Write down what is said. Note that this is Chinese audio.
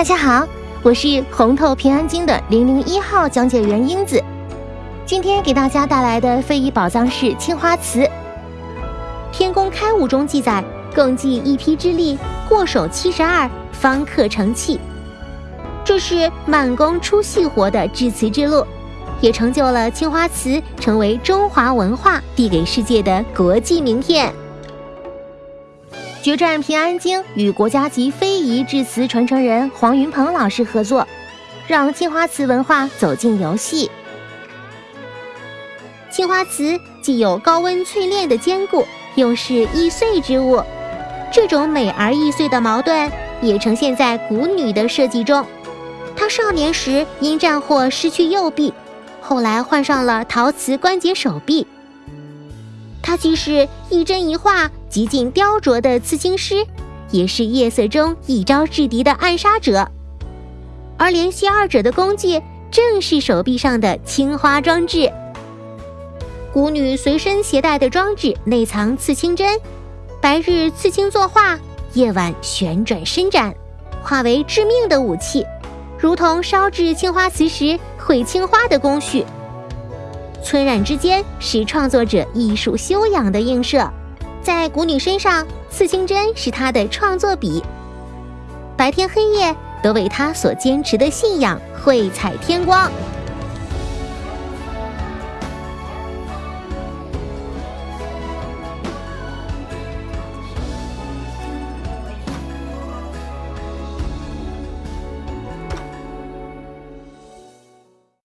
大家好，我是红透平安京的零零一号讲解员英子。今天给大家带来的非遗宝藏是青花瓷。《天工开物》中记载，共计一批之力，过手七十二，方刻成器。这是慢工出细活的制瓷之路，也成就了青花瓷成为中华文化递给世界的国际名片。决战平安京与国家级非遗制瓷传承人黄云鹏老师合作，让青花瓷文化走进游戏。青花瓷既有高温淬炼的坚固，又是易碎之物，这种美而易碎的矛盾也呈现在古女的设计中。她少年时因战祸失去右臂，后来换上了陶瓷关节手臂。它既是一针一画。极尽雕琢的刺青师，也是夜色中一招制敌的暗杀者，而联系二者的工具正是手臂上的青花装置。古女随身携带的装置内藏刺青针，白日刺青作画，夜晚旋转伸展，化为致命的武器，如同烧制青花瓷时绘青花的工序。村染之间是创作者艺术修养的映射。在谷女身上，刺青针是她的创作笔，白天黑夜都为她所坚持的信仰绘彩添光。